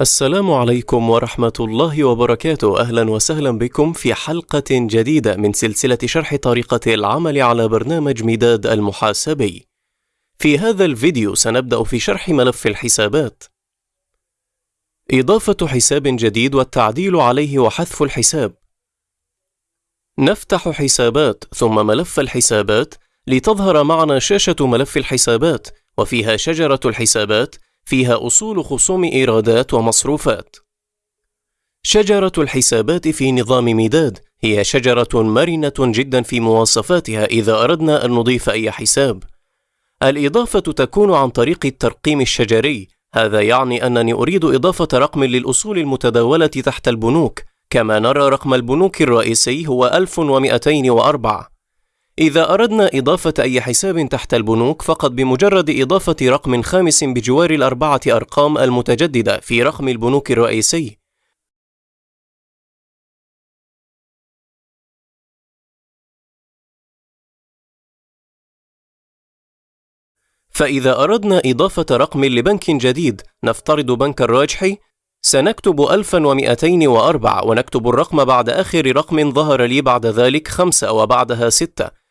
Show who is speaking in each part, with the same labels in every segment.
Speaker 1: السلام عليكم ورحمة الله وبركاته، أهلا وسهلا بكم في حلقة جديدة من سلسلة شرح طريقة العمل على برنامج مداد المحاسبي. في هذا الفيديو سنبدأ في شرح ملف الحسابات. إضافة حساب جديد والتعديل عليه وحذف الحساب. نفتح حسابات ثم ملف الحسابات لتظهر معنا شاشة ملف الحسابات وفيها شجرة الحسابات فيها أصول خصوم إيرادات ومصروفات. شجرة الحسابات في نظام مداد هي شجرة مرنة جدا في مواصفاتها إذا أردنا أن نضيف أي حساب. الإضافة تكون عن طريق الترقيم الشجري، هذا يعني أنني أريد إضافة رقم للأصول المتداولة تحت البنوك، كما نرى رقم البنوك الرئيسي هو 1204 إذا أردنا إضافة أي حساب تحت البنوك فقط بمجرد إضافة رقم خامس بجوار الأربعة أرقام المتجددة في رقم البنوك الرئيسي. فإذا أردنا إضافة رقم لبنك جديد نفترض بنك الراجحي. سنكتب 1204 ونكتب الرقم بعد آخر رقم ظهر لي بعد ذلك 5 وبعدها 6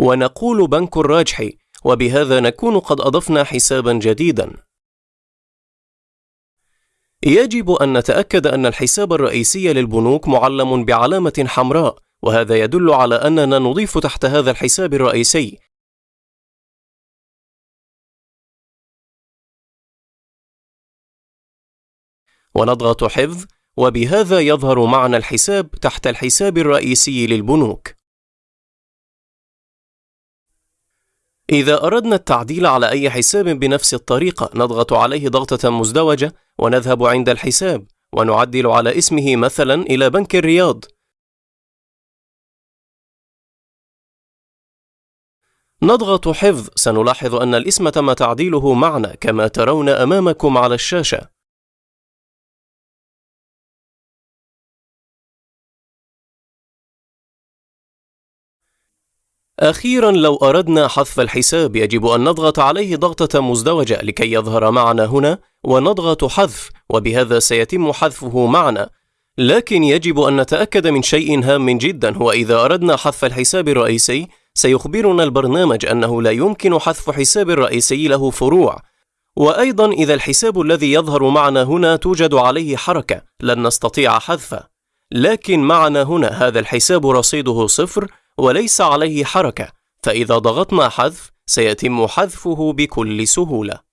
Speaker 1: ونقول بنك الراجحي وبهذا نكون قد أضفنا حسابا جديدا. يجب أن نتأكد أن الحساب الرئيسي للبنوك معلم بعلامة حمراء وهذا يدل على أننا نضيف تحت هذا الحساب الرئيسي. ونضغط حفظ وبهذا يظهر معنا الحساب تحت الحساب الرئيسي للبنوك. إذا أردنا التعديل على أي حساب بنفس الطريقة نضغط عليه ضغطة مزدوجة ونذهب عند الحساب ونعدل على اسمه مثلا إلى بنك الرياض. نضغط حفظ سنلاحظ أن الاسم تم تعديله معنا كما ترون أمامكم على الشاشة. أخيرا لو أردنا حذف الحساب يجب أن نضغط عليه ضغطة مزدوجة لكي يظهر معنا هنا ونضغط حذف وبهذا سيتم حذفه معنا. لكن يجب أن نتأكد من شيء هام جدا هو إذا أردنا حذف الحساب الرئيسي سيخبرنا البرنامج أنه لا يمكن حذف حساب رئيسي له فروع. وأيضا إذا الحساب الذي يظهر معنا هنا توجد عليه حركة لن نستطيع حذفه. لكن معنا هنا هذا الحساب رصيده صفر وليس عليه حركة فإذا ضغطنا حذف سيتم حذفه بكل سهولة.